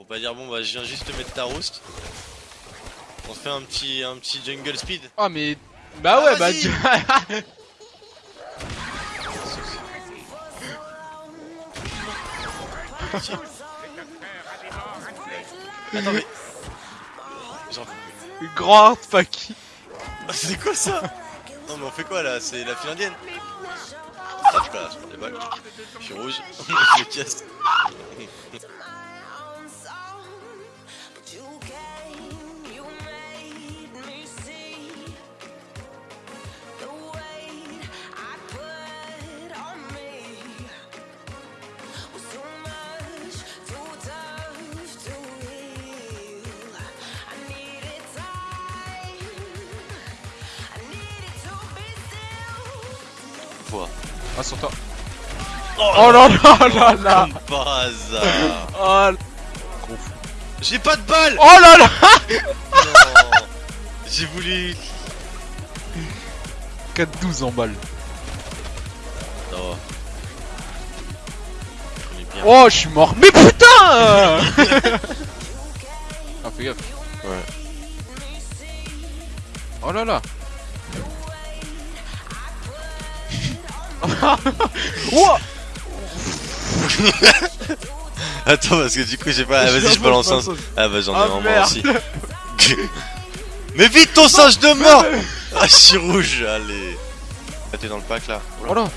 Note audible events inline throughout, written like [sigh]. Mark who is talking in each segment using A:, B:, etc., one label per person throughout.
A: Faut pas dire bon bah je viens juste te mettre ta rouste. On fait un petit un petit jungle speed.
B: Ah mais... Bah
A: Ah,
B: ouais, bah...
A: vas-y.
B: tu- [laughs]
A: Attends mais. Genre.
B: Grand pack.
A: Ah, C'est quoi ça? Non mais on fait quoi là? C'est la file indienne? Ah je je balles. Suis rouge, [laughs] je me casse. Quoi
B: Ah sur toi. Oh là là là là
A: Comme par hasard
B: Oh
A: J'ai pas de balles
B: Oh là là
A: Non J'ai voulu...
B: 4-12 en balle.
A: Bien.
B: Oh je suis mort. Mais putain [laughs] Ah fais gaffe.
A: Ouais.
B: Oh là là [laughs] [laughs]
A: Attends parce que du coup j'ai pas... Ah, vas-y je balance un... Ah bah j'en ai
B: Ah,
A: vraiment aussi. [laughs] Mais vite ton singe de mort. Ah je suis rouge, allez. Ah t'es dans le pack là.
B: Oh là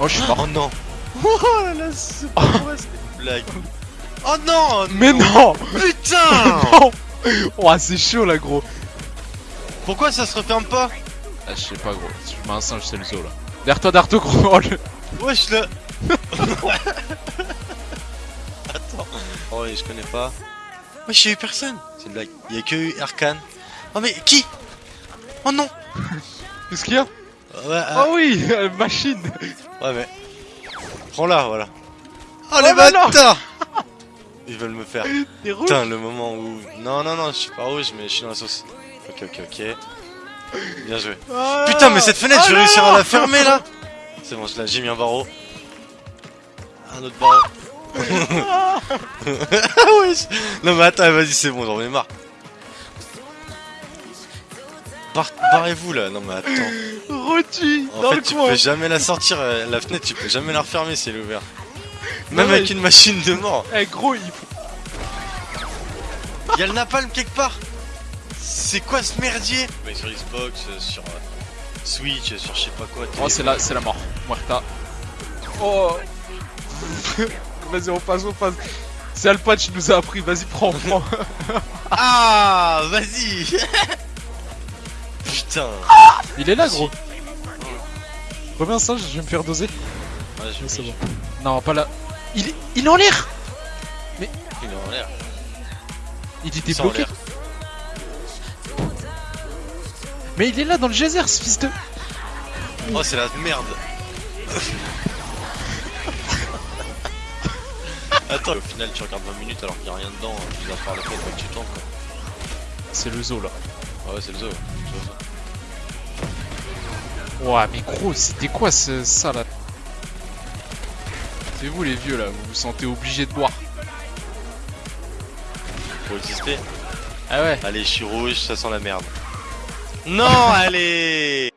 B: Oh je suis mort.
A: Oh non. Oh là là c'est pas vrai c'est une blague. Oh non
B: Mais non.
A: Putain.
B: Non. Oh c'est chaud là gros.
A: Pourquoi ça se referme pas?
B: Ah je sais pas gros, si je mets un singe c'est le zoo là. Derrière toi, toi gros Oh, le-
A: Wesh là Attends. Oh ouais je connais pas. Wesh y'a eu personne. C'est une blague. Y'a que eu Arcane. Oh mais qui? Oh non.
B: Qu'est-ce qu'il y a?
A: Ouais, ah,
B: Oh oui euh, Machine.
A: Ouais mais Prends-la voilà. Oh,
B: Oh
A: les bâtards. Ils veulent me faire
B: T'es rouge
A: Putain le moment où Non non non je suis pas rouge mais je suis dans la sauce. Ok ok ok Bien joué. Putain mais cette fenêtre je vais réussir à la fermer là. C'est bon j'ai mis un barreau. Un autre barreau. [laughs] Ah je- Non mais attends vas-y c'est bon j'en ai marre. Bar- Barrez-vous là. Non mais attends.
B: Rôti
A: En
B: Dans
A: fait
B: le
A: tu
B: coin.
A: peux jamais la sortir euh, la fenêtre tu peux jamais la refermer si elle est ouverte. Même
B: Non, mais-
A: avec une machine de mort.
B: Eh gros il faut...
A: Y'a le napalm quelque part C'est quoi ce merdier Mais sur Xbox, euh, sur euh, Switch, sur je sais pas quoi.
B: Oh c'est la, c'est la mort. Muerta Oh. [laughs] Vas-y on passe, on passe. C'est Alpatch qui nous a appris, vas-y prends, prends. [laughs]
A: Ah Vas-y. [laughs] Putain.
B: Il est là gros. Un singe, je vais me faire doser.
A: Ouais,
B: C'est
A: mis.
B: bon. Non pas là. Il est, il est en l'air.
A: Il est en l'air.
B: Il était bloqué Mais il est là dans le geyser ce fils de...
A: Oh c'est la merde [laughs] Attends, au final tu regardes 20 minutes alors qu'il y a rien dedans, tu vas faire la fête quand tu quoi.
B: C'est le zoo là
A: Ah ouais c'est le zoo.
B: Ouah mais gros c'était quoi ce, ça là? C'est vous les vieux là, vous vous sentez obligé de boire
A: Faut exister.
B: Ah ouais
A: Allez je suis rouge, ça sent la merde. Non allez